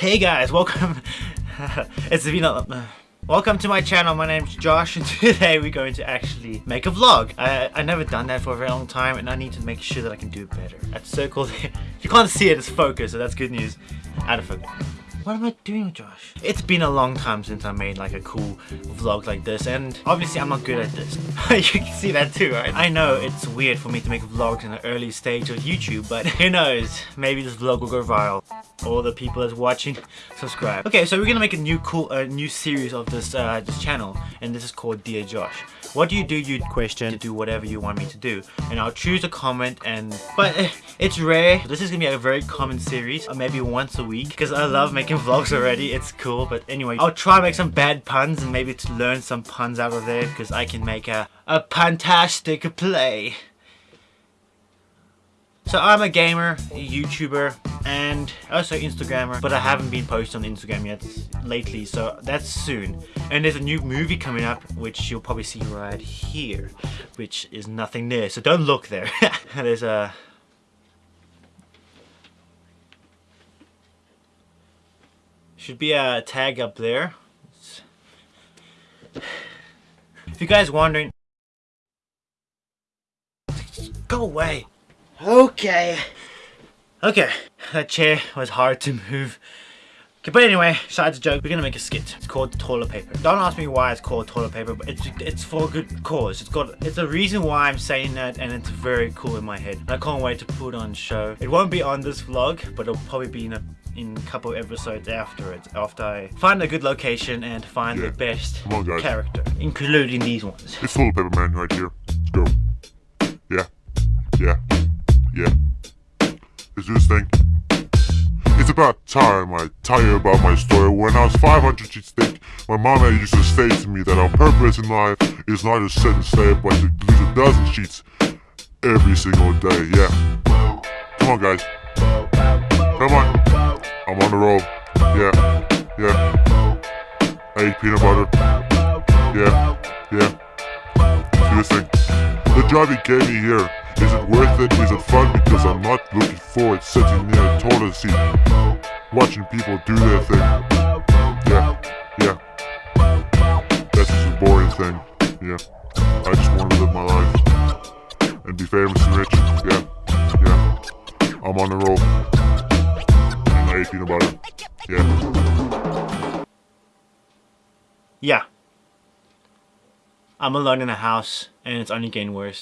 Hey guys, welcome. it's been a. Welcome to my channel. My name's Josh, and today we're going to actually make a vlog. I I never done that for a very long time, and I need to make sure that I can do it better. That circle there, you can't see it. It's focused, so that's good news. Out of focus. What am I doing Josh? It's been a long time since I made like a cool vlog like this and obviously I'm not good at this. you can see that too, right? I know it's weird for me to make vlogs in the early stage of YouTube, but who knows? Maybe this vlog will go viral. All the people that's watching, subscribe. Okay, so we're gonna make a new cool, a uh, new series of this, uh, this channel and this is called Dear Josh. What do you do, you question, to do whatever you want me to do. And I'll choose a comment and, but it's rare. This is gonna be a very common series, uh, maybe once a week because I love making vlogs already. It's cool. But anyway, I'll try to make some bad puns and maybe to learn some puns out of there because I can make a, a fantastic play. So I'm a gamer, a YouTuber, and also Instagrammer, but I haven't been posting on Instagram yet lately, so that's soon. And there's a new movie coming up, which you'll probably see right here, which is nothing there, so don't look there. there's a Should be a tag up there. If you guys wondering... Go away. Okay. Okay. That chair was hard to move. Okay, but anyway, besides the joke, we're gonna make a skit. It's called toilet paper. Don't ask me why it's called toilet paper, but it's it's for a good cause. It's got it's a reason why I'm saying that, and it's very cool in my head. I can't wait to put on show. It won't be on this vlog, but it'll probably be in a in a couple episodes after it, after I find a good location and find yeah. the best on, character, including these ones. It's Toilet Paper Man right here. Let's go. Yeah. Yeah. Yeah. Let's do this thing. It's about time I tell you about my story. When I was 500 sheets thick, my mama used to say to me that our purpose in life is not to sit and stay, but to lose a dozen sheets every single day. Yeah. Come on, guys. Come on. I'm on the road. Yeah, yeah. I eat peanut butter. Yeah, yeah. Thing. The job he gave me here. Is it worth it? Is it fun? Because I'm not looking forward sitting near a toilet seat watching people do their thing. Yeah, yeah. That's just a boring thing. Yeah. I just want to live my life and be famous and rich. Yeah, yeah. I'm on the road peanut butter. Yeah. Yeah. I'm alone in a house, and it's only getting worse.